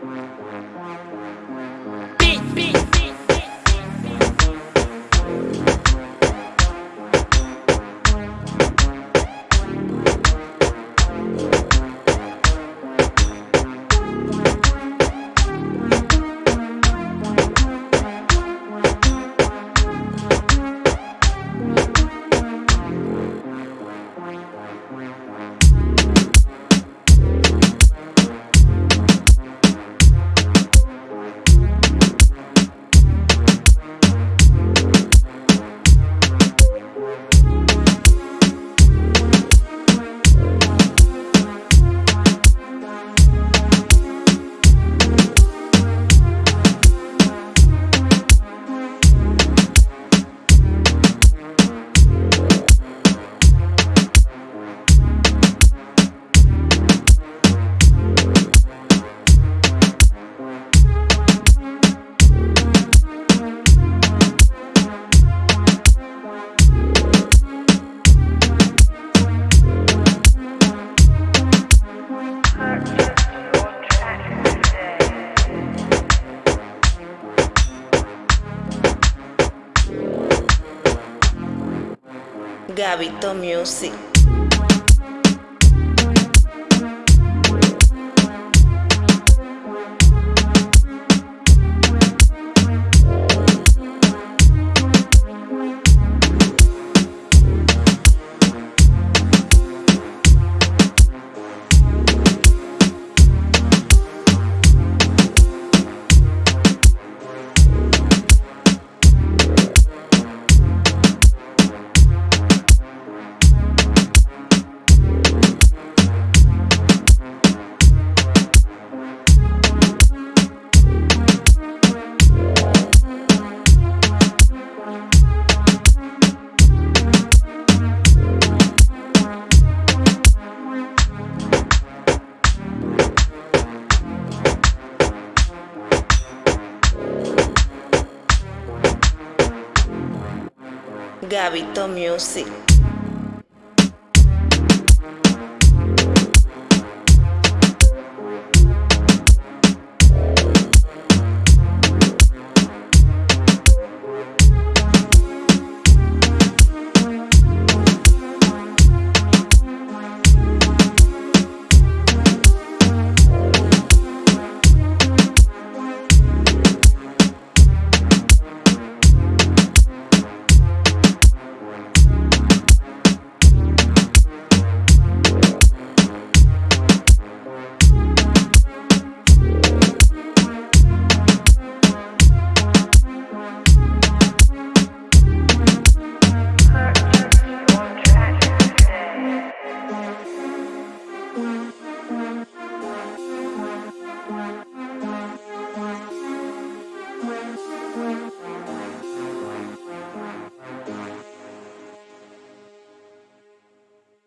Wow. Gabito Music. Gabito Music.